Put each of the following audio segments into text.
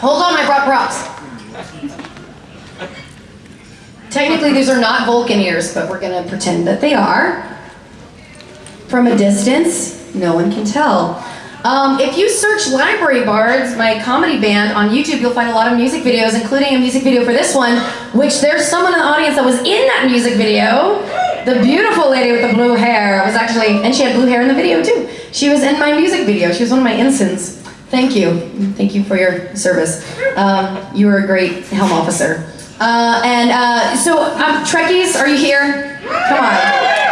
Hold on, I brought props. Technically, these are not Vulcan ears, but we're gonna pretend that they are. From a distance, no one can tell. Um, if you search Library Bards, my comedy band, on YouTube, you'll find a lot of music videos, including a music video for this one, which there's someone in the audience that was in that music video. The beautiful lady with the blue hair was actually, and she had blue hair in the video too. She was in my music video. She was one of my ensigns. Thank you. Thank you for your service. Um, you were a great helm officer. Uh, and uh, so, um, Trekkies, are you here? Come on.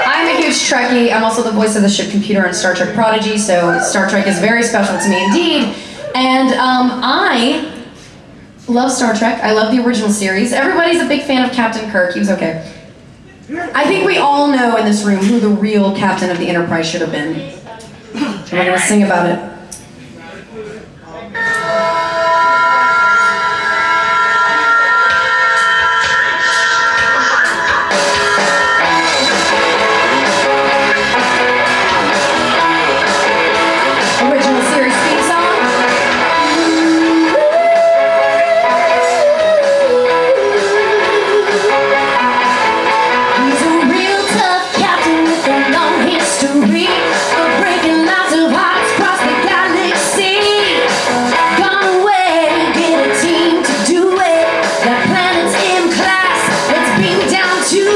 I'm a huge Trekkie. I'm also the voice of the ship computer on Star Trek Prodigy, so Star Trek is very special to me indeed. And um, I love Star Trek. I love the original series. Everybody's a big fan of Captain Kirk. He was okay. I think we all know in this room who the real captain of the Enterprise should have been. We're going to sing about it. Beam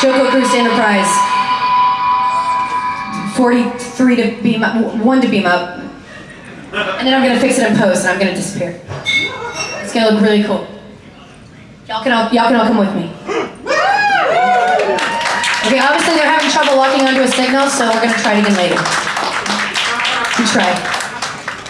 Joko Cruise Enterprise. 43 to beam up, one to beam up. And then I'm gonna fix it in post and I'm gonna disappear. It's gonna look really cool. Y'all can all, y'all can all come with me. Okay, obviously they're having trouble locking onto a signal, so we're gonna try it again later. We try.